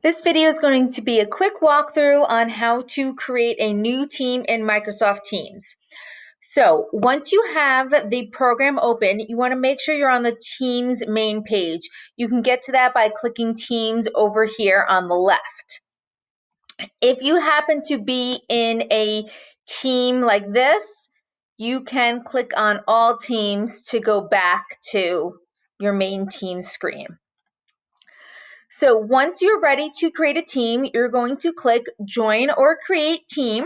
This video is going to be a quick walkthrough on how to create a new team in Microsoft Teams. So once you have the program open, you want to make sure you're on the Teams main page. You can get to that by clicking Teams over here on the left. If you happen to be in a team like this, you can click on All Teams to go back to your main team screen. So once you're ready to create a team, you're going to click Join or Create Team.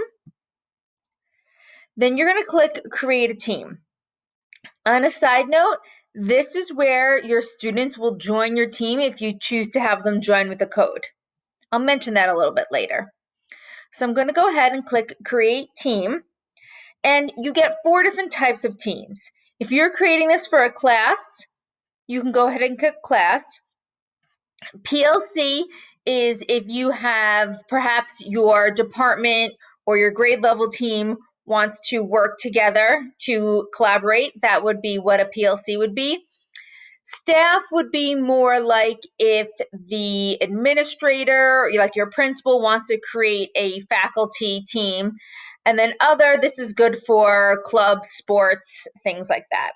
Then you're going to click Create a Team. On a side note, this is where your students will join your team if you choose to have them join with a code. I'll mention that a little bit later. So I'm going to go ahead and click Create Team. And you get four different types of teams. If you're creating this for a class, you can go ahead and click Class. PLC is if you have perhaps your department or your grade level team wants to work together to collaborate, that would be what a PLC would be. Staff would be more like if the administrator, like your principal, wants to create a faculty team. And then other, this is good for clubs, sports, things like that.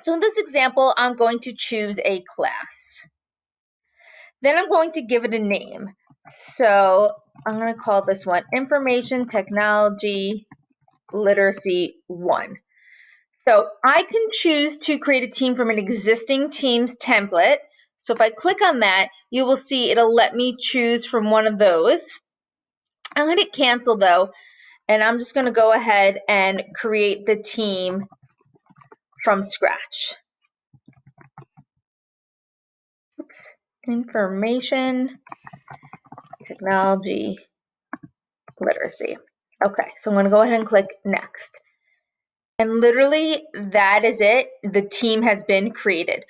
So in this example, I'm going to choose a class. Then I'm going to give it a name. So I'm going to call this one Information Technology Literacy 1. So I can choose to create a team from an existing Teams template. So if I click on that, you will see it'll let me choose from one of those. I'm going to cancel though, and I'm just going to go ahead and create the team from scratch. Oops information technology literacy. Okay, so I'm going to go ahead and click next. And literally, that is it. The team has been created.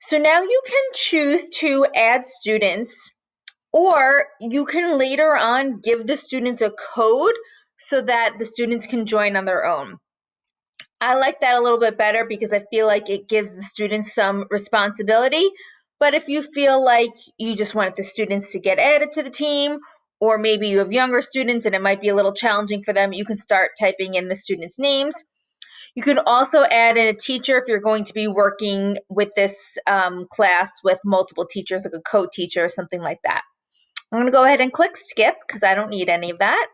So now you can choose to add students, or you can later on give the students a code so that the students can join on their own. I like that a little bit better because I feel like it gives the students some responsibility but if you feel like you just wanted the students to get added to the team, or maybe you have younger students and it might be a little challenging for them, you can start typing in the students' names. You can also add in a teacher if you're going to be working with this um, class with multiple teachers, like a co-teacher or something like that. I'm going to go ahead and click skip because I don't need any of that.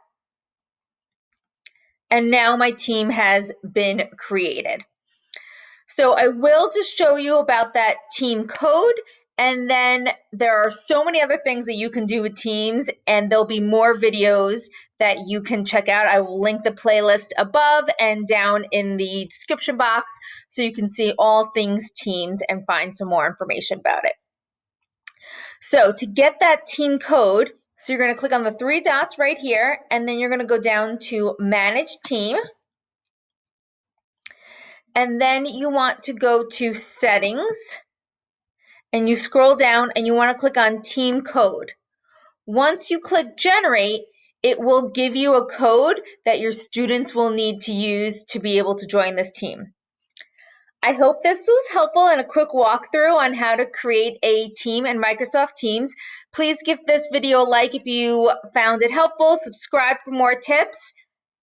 And now my team has been created. So I will just show you about that team code. And then there are so many other things that you can do with Teams, and there'll be more videos that you can check out. I will link the playlist above and down in the description box so you can see all things Teams and find some more information about it. So to get that team code, so you're going to click on the three dots right here, and then you're going to go down to Manage Team. And then you want to go to settings and you scroll down and you want to click on team code. Once you click generate, it will give you a code that your students will need to use to be able to join this team. I hope this was helpful and a quick walkthrough on how to create a team in Microsoft Teams. Please give this video a like if you found it helpful, subscribe for more tips,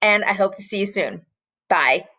and I hope to see you soon. Bye.